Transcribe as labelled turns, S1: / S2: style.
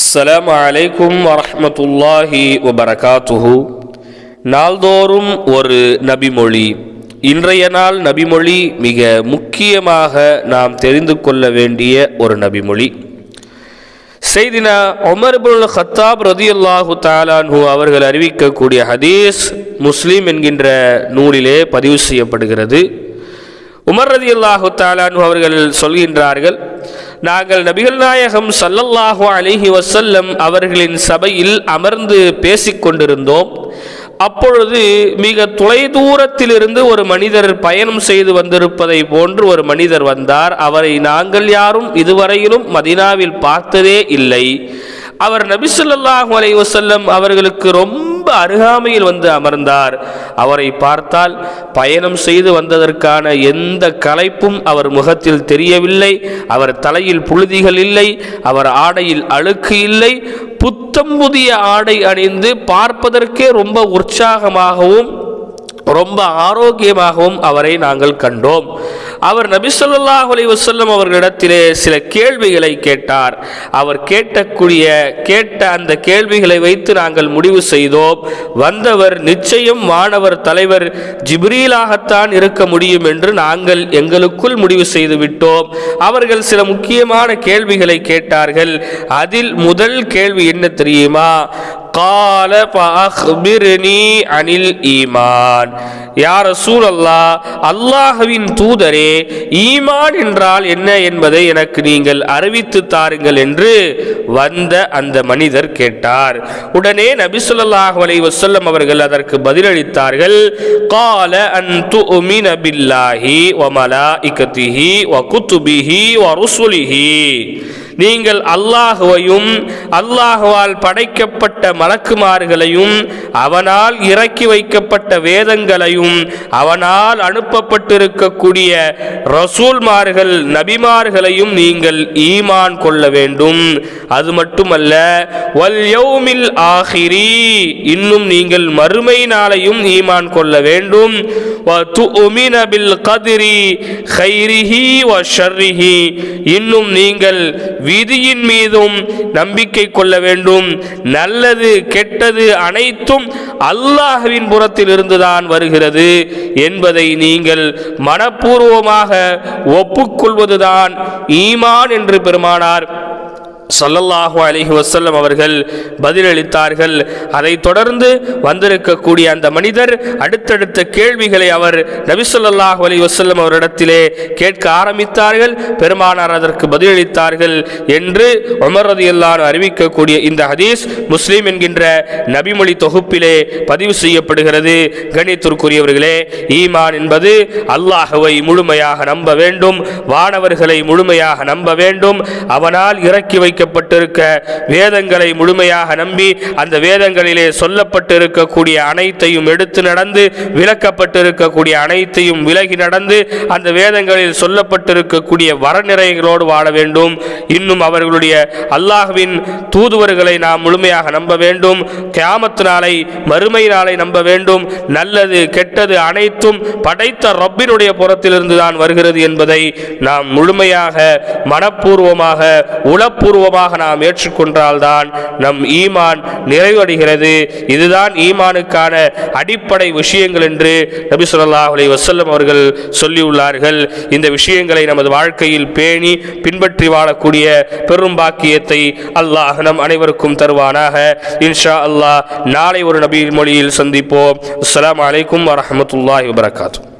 S1: அஸ்ஸலாமு அலைக்கும் வரஹ்மத்துல்லாஹி வபரகாத்துஹு நாள்தோறும் ஒரு நபிமொழி. இன்றைய நாள் நபிமொழி மிக முக்கியமாக நாம் தெரிந்து கொள்ள வேண்டிய ஒரு நபிமொழி. செய்தினா ஒமர்புல் இப்னுல் ஹத்தாப் ரதியல்லாஹு தாலான்ஹு அவர்கள் அறிவிக்கக்கூடிய ஹதீஸ் முஸ்லீம் என்கின்ற நூலிலே பதிவு செய்யப்படுகிறது. உமர் ரதி அல்லாஹு தாலான்ஹு அவர்கள் சொல்கின்றார்கள் நாங்கள் நபிகள் நாயகம் சல்லல்லாஹு அலிஹி வசல்லம் அவர்களின் சபையில் அமர்ந்து பேசிக் கொண்டிருந்தோம். அப்பொழுது மிக தொலைதூரத்திலிருந்து ஒரு மனிதர் பயணம் செய்து வந்திருப்பதை போன்று ஒரு மனிதர் வந்தார். அவரை நாங்கள் யாரும் இதுவரையிலும் மதினாவில் பார்த்ததே இல்லை. அவர் நபிசுல்லாஹு அலைவசல்லம் அவர்களுக்கு ரொம்ப ரொம்ப அருகாமையில் வந்து அமர்ந்தார். அவரை பார்த்தால் பயணம் செய்து வந்ததற்கான எந்த களைப்பும் அவர் முகத்தில் தெரியவில்லை. அவர் தலையில் புழுதிகள் இல்லை. அவர் ஆடையில் அழுக்கு இல்லை. புத்தம் புதிய ஆடை அணிந்து பார்ப்பதற்கே ரொம்ப உற்சாகமாகவும் ரொம்ப ஆரோக்கியமாகவும் அவரை நாங்கள் கண்டோம். அவர் நபிசல்லாஹ் அலி வசல்லம் அவர்களிடத்திலே சில கேள்விகளை கேட்டார். அவர் கேட்டக்கூடிய கேட்ட அந்த கேள்விகளை வைத்து நாங்கள் முடிவு செய்தோம். வந்தவர் நிச்சயம் மாணவர் தலைவர் ஜிப்ரீலாகத்தான் இருக்க முடியும் என்று நாங்கள் எங்களுக்குள் முடிவு செய்து விட்டோம். அவர்கள் சில முக்கியமான கேள்விகளை கேட்டார்கள். அதில் முதல் கேள்வி என்ன தெரியுமா? கால ஃபஅக்பிர்னி அனில் ஈமான் யார் சூழல்லா அல்லாஹ்வின் தூதரே ஈமான் என்றால் என்ன என்பதை எனக்கு நீங்கள் அறிவித்து தாருங்கள் என்று வந்த அந்த மனிதர் கேட்டார். உடனே நபி ஸல்லல்லாஹு அலைஹி வஸல்லம் அவர்கள் அதற்கு பதிலளித்தார்கள். கால அன் துமின பில்லாஹி வ மலாயிகத்திஹி வ குத்துபிஹி வ ருசுலிஹி. நீங்கள் அல்லாஹுவையும் அல்லாஹுவால் படைக்கப்பட்ட மலக்குமார்களையும் அவனால் இறக்கி வைக்கப்பட்ட வேதங்களையும் அவனால் அனுப்பப்பட்டிருக்கக்கூடிய ரசூல்மார்கள் நபிமார்களையும் நீங்கள் ஈமான் கொள்ள வேண்டும். அது மட்டுமல்ல வல் ஆஹிரி இன்னும் நீங்கள் மறுமை நாளையும் ஈமான் கொள்ள வேண்டும். வ துஉமின பில் கதிரி வ ஷர்ரிஹி இன்னும் நீங்கள் விதியின் மீதும் நம்பிக்கை கொள்ள வேண்டும். நல்லது கெட்டது அனைத்தும் அல்லாஹுவின் புறத்தில் இருந்துதான் வருகிறது என்பதை நீங்கள் மனப்பூர்வமாக ஒப்புக்கொள்வதுதான் ஈமான் என்று பெருமானார் சொல்லல்லாஹு அலிஹி வசல்லம் அவர்கள் பதிலளித்தார்கள். அதைத் தொடர்ந்து வந்திருக்கக்கூடிய அந்த மனிதர் அடுத்தடுத்த கேள்விகளை அவர் நபிசல்லாஹு அலி வசல்லம் அவரிடத்திலே கேட்க ஆரம்பித்தார்கள். பெருமானார் அதற்கு பதிலளித்தார்கள் என்று உமர் ரதியல்லாஹு அறிவிக்கக்கூடிய இந்த ஹதீஸ் முஸ்லீம் என்கின்ற நபிமொழி தொகுப்பிலே பதிவு செய்யப்படுகிறது. கணித்திற்குரியவர்களே ஈமான் என்பது அல்லாஹுவை முழுமையாக நம்ப வேண்டும் வானவர்களை முழுமையாக நம்ப வேண்டும். அவனால் இறக்கி வைக்க வைக்கப்பட்டிருக்க வேதங்களை முழுமையாக நம்பி அந்த வேதங்களிலே சொல்லப்பட்டிருக்கக்கூடிய அனைத்தையும் எடுத்து நடந்து விளக்கப்பட்டிருக்கக்கூடிய அனைத்தையும் விலகி நடந்து அந்த வேதங்களில் சொல்லப்பட்டிருக்கக்கூடிய வரநிறைகளோடு வாழ வேண்டும். இன்னும் அவர்களுடைய அல்லாஹுவின் தூதுவர்களை நாம் முழுமையாக நம்ப வேண்டும். கியாமத்து நாளை மறுமை நாளை நம்ப வேண்டும். நல்லது கெட்டது அனைத்தும் படைத்த ரப்பினுடைய புறத்திலிருந்து தான் வருகிறது என்பதை நாம் முழுமையாக மனப்பூர்வமாக உளப்பூர்வ பூர்வமாக நாம் ஏற்றுக்கொண்டால்தான் நம் ஈமான் நிறைவடைகிறது. இதுதான் ஈமானுக்கான அடிப்படை விஷயங்கள் என்று நபி சொல்லா அலி வசல்லம் அவர்கள் சொல்லியுள்ளார்கள். இந்த விஷயங்களை நமது வாழ்க்கையில் பேணி பின்பற்றி வாழக்கூடிய பெரும் பாக்கியத்தை அல்லாஹ் நம் அனைவருக்கும் தருவானாக. இன்ஷா அல்லாஹ் நாளை ஒரு நபி மொழியில் சந்திப்போம். அஸ்லாம் வலைக்கம் வரமத்துல்லாஹி வபரகாத்தூ